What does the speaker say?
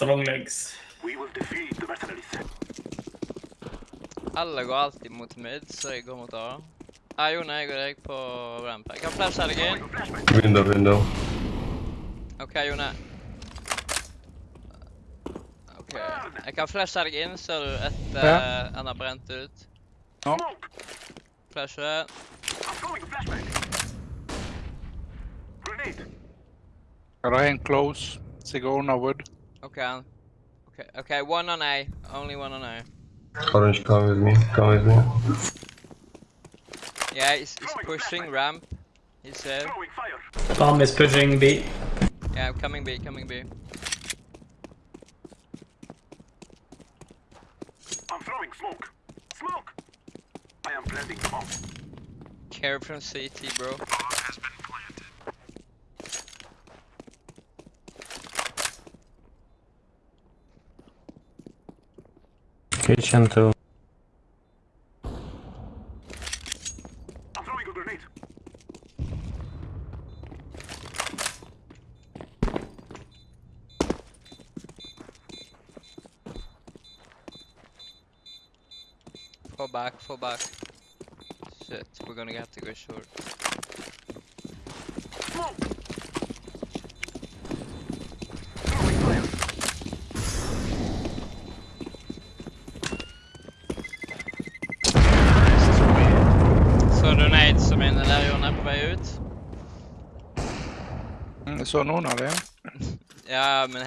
Strong legs. Alla går alltid mot mid, så jag går mot A. Ah, jo, nej, jag går direkt på ramp. Jag kan flasha dig in. Window, window. Okej, okay, Jone. Okej. Okay. Jag kan flasha dig in så du ett ja. eh, han har bränt ut. Ja. Flasha. Jag har en close. Sigorna wood. OK, OK, OK, one on A. Only one on A. Orange, come with me. Come with me. Yeah, he's, he's pushing ramp. He said. Throwing fire! Bomb is pushing B. Yeah, coming B, coming B. I'm throwing smoke! Smoke! I am planting the bomb. Care from CT, bro. Kitchen too. I'm throwing a grenade. Fall back, fall back. Shit, we're gonna have to go short. Smoke! Den där lärjorna är på väg ut. Mm, så någon av er. ja, men